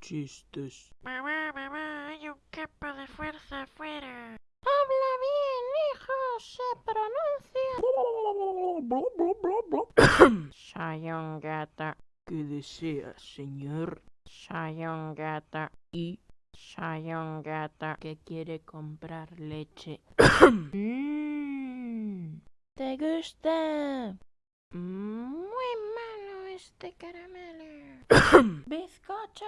chistes. Mamá, mamá, hay un campo de fuerza afuera. Habla bien, hijo, se pronuncia. Soy un gato, ¿Qué desea, señor? soy un gato, Y soy un gato. que quiere comprar leche. Mmm, ¿te gusta? Muy este caramelo. ¿Bizcocho?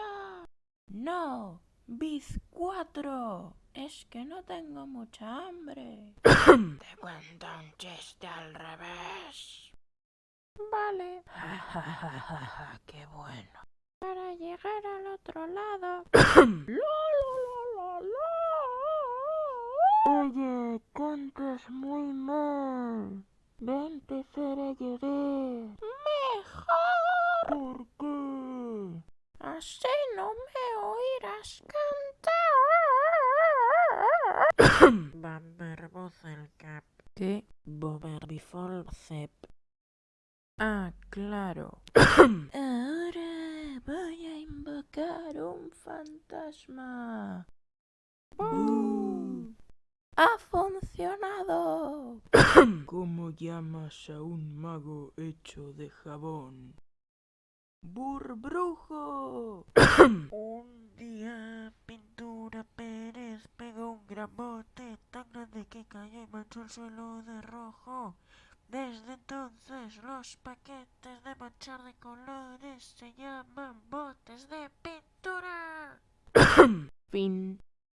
No, bizcuatro. Es que no tengo mucha hambre. Te cuento un chiste al revés. Vale, Ja, ja, ja, qué bueno. para llegar al otro lado. Oye, cantas muy mal. Ven, haré llorar. Mejor. ¿Por qué? Así no me oirás cantar. Bamberboz el cap. ¿Qué? Ah, claro. Ahora voy a invocar un fantasma. ¡Bú! ¡Ha funcionado! ¿Cómo llamas a un mago hecho de jabón? ¡Burbrujo! Un día, Pintura Pérez pegó un gran bote tan grande que cayó y manchó el suelo de rojo. Desde entonces, los paquetes de manchar de colores se llaman botes de pintura. Fin.